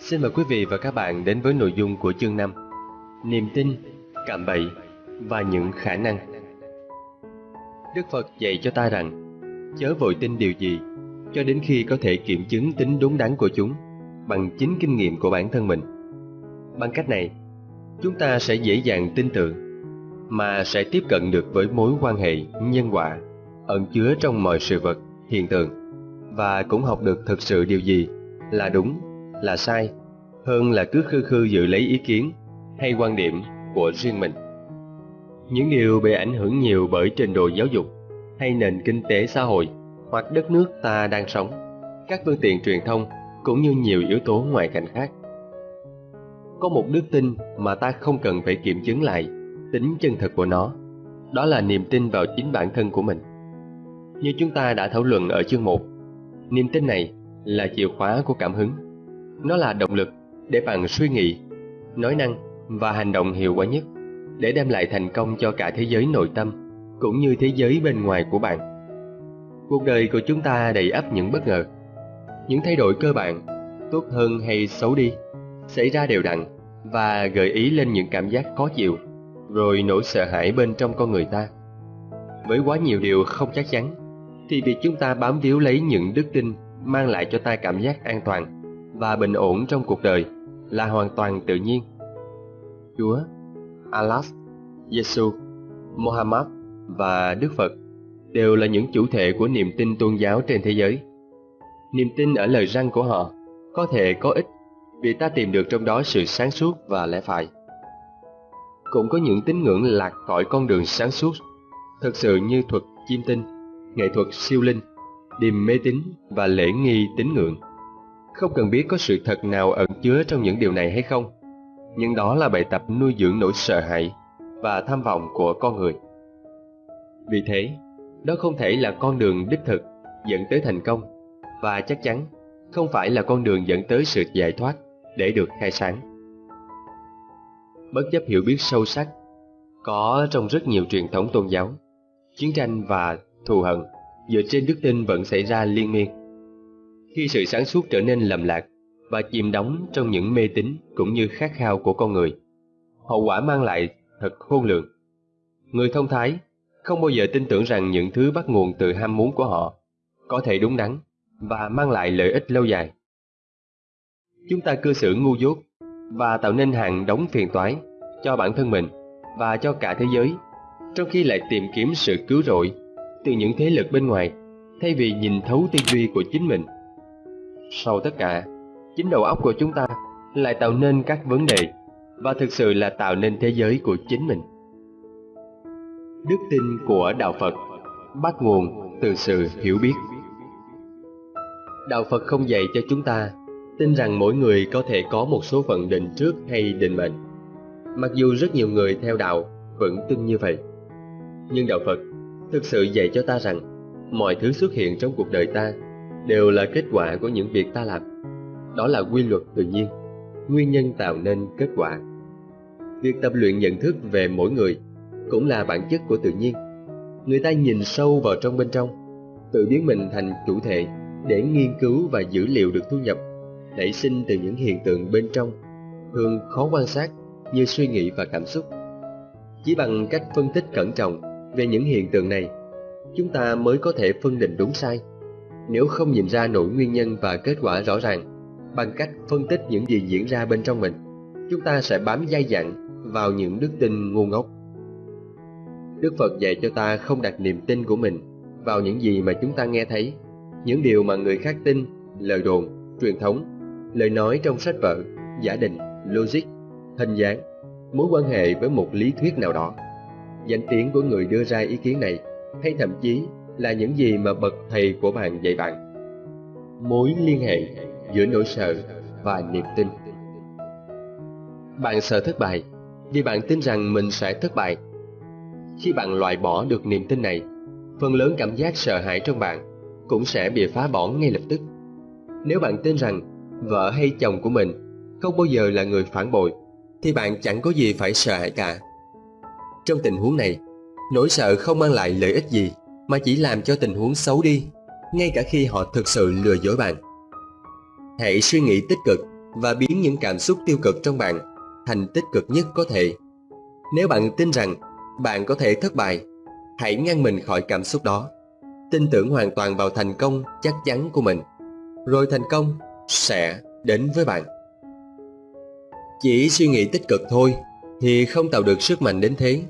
Xin mời quý vị và các bạn đến với nội dung của chương 5 Niềm tin, cạm bậy và những khả năng Đức Phật dạy cho ta rằng Chớ vội tin điều gì cho đến khi có thể kiểm chứng tính đúng đắn của chúng bằng chính kinh nghiệm của bản thân mình. Bằng cách này, chúng ta sẽ dễ dàng tin tưởng mà sẽ tiếp cận được với mối quan hệ nhân quả ẩn chứa trong mọi sự vật, hiện tượng và cũng học được thực sự điều gì là đúng, là sai hơn là cứ khư khư dự lấy ý kiến hay quan điểm của riêng mình. Những điều bị ảnh hưởng nhiều bởi trình độ giáo dục hay nền kinh tế xã hội hoặc đất nước ta đang sống, các phương tiện truyền thông cũng như nhiều yếu tố ngoại cảnh khác. Có một đức tin mà ta không cần phải kiểm chứng lại tính chân thật của nó, đó là niềm tin vào chính bản thân của mình. Như chúng ta đã thảo luận ở chương 1, niềm tin này là chìa khóa của cảm hứng. Nó là động lực để bạn suy nghĩ, nói năng và hành động hiệu quả nhất để đem lại thành công cho cả thế giới nội tâm cũng như thế giới bên ngoài của bạn. Cuộc đời của chúng ta đầy ắp những bất ngờ, những thay đổi cơ bản, tốt hơn hay xấu đi, xảy ra đều đặn và gợi ý lên những cảm giác khó chịu, rồi nỗi sợ hãi bên trong con người ta. Với quá nhiều điều không chắc chắn, thì việc chúng ta bám víu lấy những đức tin mang lại cho ta cảm giác an toàn và bình ổn trong cuộc đời là hoàn toàn tự nhiên. Chúa, Allah, Giêsu, Muhammad và Đức Phật đều là những chủ thể của niềm tin tôn giáo trên thế giới. Niềm tin ở lời răng của họ có thể có ích vì ta tìm được trong đó sự sáng suốt và lẽ phải. Cũng có những tín ngưỡng lạc khỏi con đường sáng suốt, thực sự như thuật chiêm tinh, nghệ thuật siêu linh, điềm mê tín và lễ nghi tín ngưỡng. Không cần biết có sự thật nào ẩn chứa trong những điều này hay không, nhưng đó là bài tập nuôi dưỡng nỗi sợ hãi và tham vọng của con người. Vì thế, đó không thể là con đường đích thực dẫn tới thành công và chắc chắn không phải là con đường dẫn tới sự giải thoát để được khai sáng. Bất chấp hiểu biết sâu sắc có trong rất nhiều truyền thống tôn giáo, chiến tranh và thù hận dựa trên đức tin vẫn xảy ra liên miên. Khi sự sáng suốt trở nên lầm lạc và chìm đắm trong những mê tín cũng như khát khao của con người, hậu quả mang lại thật khôn lường. Người thông thái không bao giờ tin tưởng rằng những thứ bắt nguồn từ ham muốn của họ có thể đúng đắn và mang lại lợi ích lâu dài. Chúng ta cư xử ngu dốt và tạo nên hàng đống phiền toái cho bản thân mình và cho cả thế giới, trong khi lại tìm kiếm sự cứu rỗi từ những thế lực bên ngoài thay vì nhìn thấu tư duy của chính mình. Sau tất cả, chính đầu óc của chúng ta lại tạo nên các vấn đề và thực sự là tạo nên thế giới của chính mình. Đức tin của Đạo Phật bắt nguồn từ sự hiểu biết. Đạo Phật không dạy cho chúng ta tin rằng mỗi người có thể có một số phận định trước hay định mệnh. Mặc dù rất nhiều người theo đạo vẫn tin như vậy. Nhưng Đạo Phật thực sự dạy cho ta rằng mọi thứ xuất hiện trong cuộc đời ta đều là kết quả của những việc ta làm. Đó là quy luật tự nhiên, nguyên nhân tạo nên kết quả. Việc tập luyện nhận thức về mỗi người cũng là bản chất của tự nhiên. Người ta nhìn sâu vào trong bên trong, tự biến mình thành chủ thể để nghiên cứu và dữ liệu được thu nhập, nảy sinh từ những hiện tượng bên trong, thường khó quan sát như suy nghĩ và cảm xúc. Chỉ bằng cách phân tích cẩn trọng về những hiện tượng này, chúng ta mới có thể phân định đúng sai. Nếu không nhìn ra nỗi nguyên nhân và kết quả rõ ràng, bằng cách phân tích những gì diễn ra bên trong mình, chúng ta sẽ bám dai dặn vào những đức tin ngu ngốc. Đức Phật dạy cho ta không đặt niềm tin của mình vào những gì mà chúng ta nghe thấy, những điều mà người khác tin, lời đồn, truyền thống, lời nói trong sách vở, giả định, logic, hình dáng, mối quan hệ với một lý thuyết nào đó. Danh tiếng của người đưa ra ý kiến này, hay thậm chí là những gì mà bậc thầy của bạn dạy bạn. Mối liên hệ giữa nỗi sợ và niềm tin. Bạn sợ thất bại vì bạn tin rằng mình sẽ thất bại khi bạn loại bỏ được niềm tin này, phần lớn cảm giác sợ hãi trong bạn cũng sẽ bị phá bỏ ngay lập tức. Nếu bạn tin rằng vợ hay chồng của mình không bao giờ là người phản bội, thì bạn chẳng có gì phải sợ hãi cả. Trong tình huống này, nỗi sợ không mang lại lợi ích gì mà chỉ làm cho tình huống xấu đi, ngay cả khi họ thực sự lừa dối bạn. Hãy suy nghĩ tích cực và biến những cảm xúc tiêu cực trong bạn thành tích cực nhất có thể. Nếu bạn tin rằng bạn có thể thất bại, hãy ngăn mình khỏi cảm xúc đó. Tin tưởng hoàn toàn vào thành công chắc chắn của mình, rồi thành công sẽ đến với bạn. Chỉ suy nghĩ tích cực thôi thì không tạo được sức mạnh đến thế.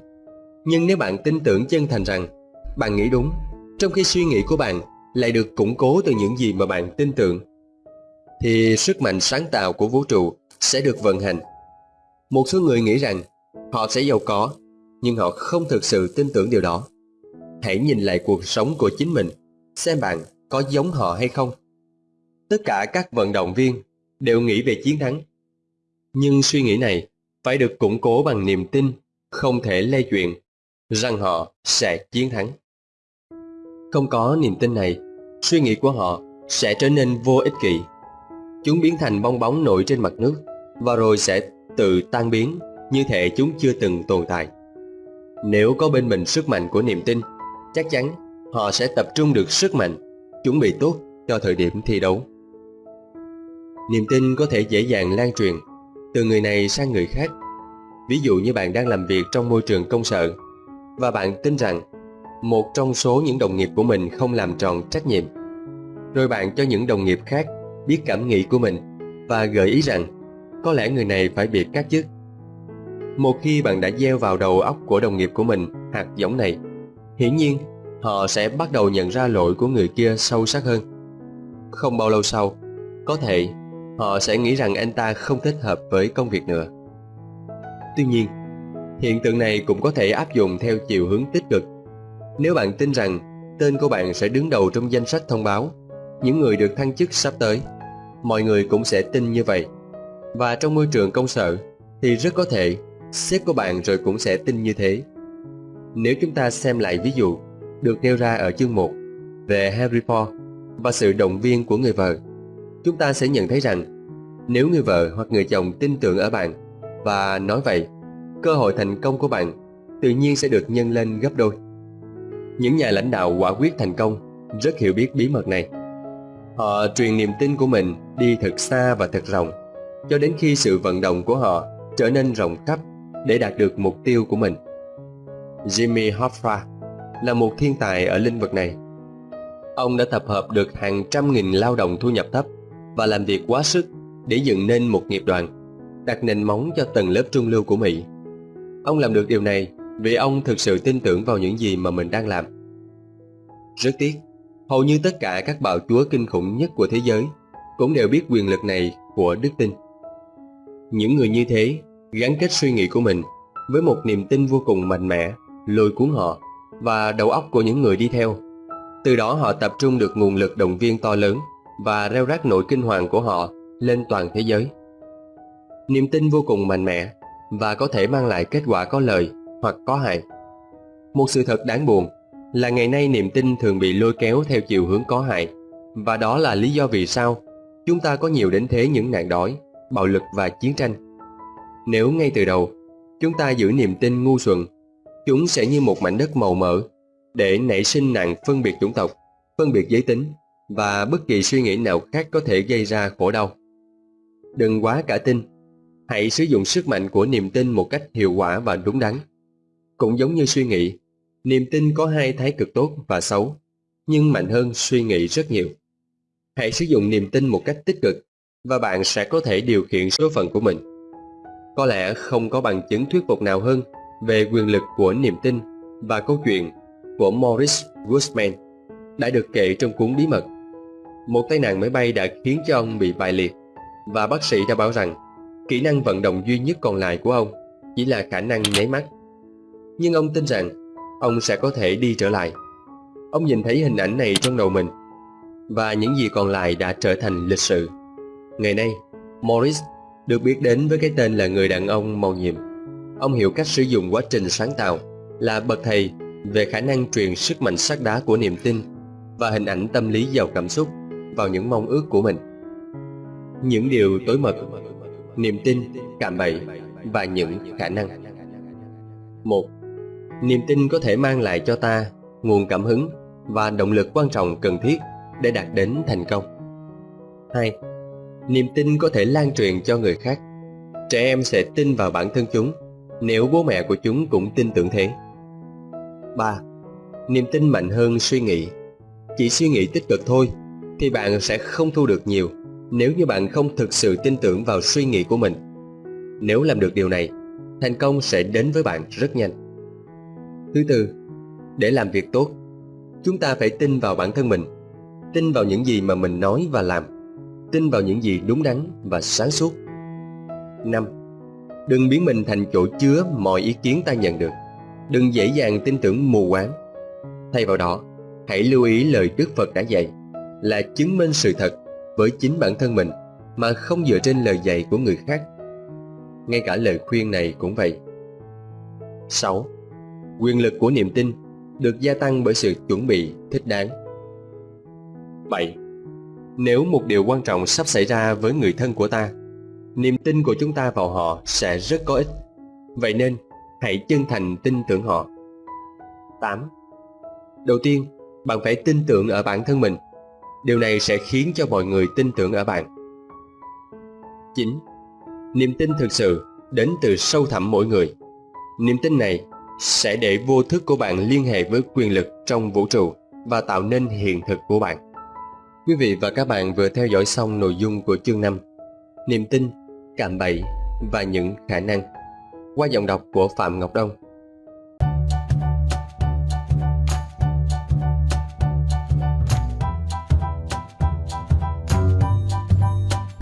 Nhưng nếu bạn tin tưởng chân thành rằng bạn nghĩ đúng, trong khi suy nghĩ của bạn lại được củng cố từ những gì mà bạn tin tưởng, thì sức mạnh sáng tạo của vũ trụ sẽ được vận hành. Một số người nghĩ rằng họ sẽ giàu có, nhưng họ không thực sự tin tưởng điều đó. Hãy nhìn lại cuộc sống của chính mình, xem bạn có giống họ hay không. Tất cả các vận động viên đều nghĩ về chiến thắng. Nhưng suy nghĩ này phải được củng cố bằng niềm tin không thể lay chuyện rằng họ sẽ chiến thắng. Không có niềm tin này, suy nghĩ của họ sẽ trở nên vô ích kỷ. Chúng biến thành bong bóng nổi trên mặt nước và rồi sẽ tự tan biến như thể chúng chưa từng tồn tại. Nếu có bên mình sức mạnh của niềm tin, chắc chắn họ sẽ tập trung được sức mạnh, chuẩn bị tốt cho thời điểm thi đấu. Niềm tin có thể dễ dàng lan truyền từ người này sang người khác. Ví dụ như bạn đang làm việc trong môi trường công sở và bạn tin rằng một trong số những đồng nghiệp của mình không làm tròn trách nhiệm. Rồi bạn cho những đồng nghiệp khác biết cảm nghĩ của mình và gợi ý rằng có lẽ người này phải bị cắt chức. Một khi bạn đã gieo vào đầu óc của đồng nghiệp của mình hạt giống này, hiển nhiên họ sẽ bắt đầu nhận ra lỗi của người kia sâu sắc hơn. Không bao lâu sau, có thể họ sẽ nghĩ rằng anh ta không thích hợp với công việc nữa. Tuy nhiên, hiện tượng này cũng có thể áp dụng theo chiều hướng tích cực. Nếu bạn tin rằng tên của bạn sẽ đứng đầu trong danh sách thông báo những người được thăng chức sắp tới, mọi người cũng sẽ tin như vậy. Và trong môi trường công sở thì rất có thể sếp của bạn rồi cũng sẽ tin như thế. Nếu chúng ta xem lại ví dụ được nêu ra ở chương 1 về Harry Potter và sự động viên của người vợ, chúng ta sẽ nhận thấy rằng nếu người vợ hoặc người chồng tin tưởng ở bạn và nói vậy, cơ hội thành công của bạn tự nhiên sẽ được nhân lên gấp đôi. Những nhà lãnh đạo quả quyết thành công rất hiểu biết bí mật này. Họ truyền niềm tin của mình đi thật xa và thật rộng, cho đến khi sự vận động của họ trở nên rộng khắp để đạt được mục tiêu của mình. Jimmy Hoffa là một thiên tài ở lĩnh vực này. Ông đã tập hợp được hàng trăm nghìn lao động thu nhập thấp và làm việc quá sức để dựng nên một nghiệp đoàn, đặt nền móng cho tầng lớp trung lưu của Mỹ. Ông làm được điều này vì ông thực sự tin tưởng vào những gì mà mình đang làm. Rất tiếc, hầu như tất cả các bạo chúa kinh khủng nhất của thế giới cũng đều biết quyền lực này của đức tin. Những người như thế gắn kết suy nghĩ của mình với một niềm tin vô cùng mạnh mẽ, lôi cuốn họ và đầu óc của những người đi theo. Từ đó họ tập trung được nguồn lực động viên to lớn và reo rác nỗi kinh hoàng của họ lên toàn thế giới. Niềm tin vô cùng mạnh mẽ và có thể mang lại kết quả có lợi hoặc có hại. Một sự thật đáng buồn là ngày nay niềm tin thường bị lôi kéo theo chiều hướng có hại và đó là lý do vì sao chúng ta có nhiều đến thế những nạn đói, bạo lực và chiến tranh. Nếu ngay từ đầu chúng ta giữ niềm tin ngu xuẩn, chúng sẽ như một mảnh đất màu mỡ để nảy sinh nạn phân biệt chủng tộc, phân biệt giới tính và bất kỳ suy nghĩ nào khác có thể gây ra khổ đau. Đừng quá cả tin, hãy sử dụng sức mạnh của niềm tin một cách hiệu quả và đúng đắn. Cũng giống như suy nghĩ, niềm tin có hai thái cực tốt và xấu, nhưng mạnh hơn suy nghĩ rất nhiều. Hãy sử dụng niềm tin một cách tích cực và bạn sẽ có thể điều khiển số phận của mình. Có lẽ không có bằng chứng thuyết phục nào hơn về quyền lực của niềm tin và câu chuyện của Morris Guzman đã được kể trong cuốn bí mật một tai nạn máy bay đã khiến cho ông bị bại liệt và bác sĩ đã bảo rằng kỹ năng vận động duy nhất còn lại của ông chỉ là khả năng nháy mắt. Nhưng ông tin rằng ông sẽ có thể đi trở lại. Ông nhìn thấy hình ảnh này trong đầu mình và những gì còn lại đã trở thành lịch sử. Ngày nay, Morris được biết đến với cái tên là người đàn ông màu nhiệm. Ông hiểu cách sử dụng quá trình sáng tạo là bậc thầy về khả năng truyền sức mạnh sắc đá của niềm tin và hình ảnh tâm lý giàu cảm xúc vào những mong ước của mình. Những điều tối mật, niềm tin, cảm bẫy và những khả năng. Một, Niềm tin có thể mang lại cho ta nguồn cảm hứng và động lực quan trọng cần thiết để đạt đến thành công. 2. Niềm tin có thể lan truyền cho người khác. Trẻ em sẽ tin vào bản thân chúng nếu bố mẹ của chúng cũng tin tưởng thế. 3. Niềm tin mạnh hơn suy nghĩ. Chỉ suy nghĩ tích cực thôi thì bạn sẽ không thu được nhiều nếu như bạn không thực sự tin tưởng vào suy nghĩ của mình. Nếu làm được điều này, thành công sẽ đến với bạn rất nhanh. Thứ tư, để làm việc tốt, chúng ta phải tin vào bản thân mình, tin vào những gì mà mình nói và làm, tin vào những gì đúng đắn và sáng suốt. 5. Đừng biến mình thành chỗ chứa mọi ý kiến ta nhận được. Đừng dễ dàng tin tưởng mù quáng. Thay vào đó, hãy lưu ý lời Đức Phật đã dạy là chứng minh sự thật với chính bản thân mình mà không dựa trên lời dạy của người khác. Ngay cả lời khuyên này cũng vậy. 6. Quyền lực của niềm tin được gia tăng bởi sự chuẩn bị thích đáng. 7. Nếu một điều quan trọng sắp xảy ra với người thân của ta, niềm tin của chúng ta vào họ sẽ rất có ích. Vậy nên, hãy chân thành tin tưởng họ. 8. Đầu tiên, bạn phải tin tưởng ở bản thân mình. Điều này sẽ khiến cho mọi người tin tưởng ở bạn. 9. Niềm tin thực sự đến từ sâu thẳm mỗi người. Niềm tin này sẽ để vô thức của bạn liên hệ với quyền lực trong vũ trụ và tạo nên hiện thực của bạn. Quý vị và các bạn vừa theo dõi xong nội dung của chương 5 Niềm tin, cạm bẫy và những khả năng qua giọng đọc của Phạm Ngọc Đông.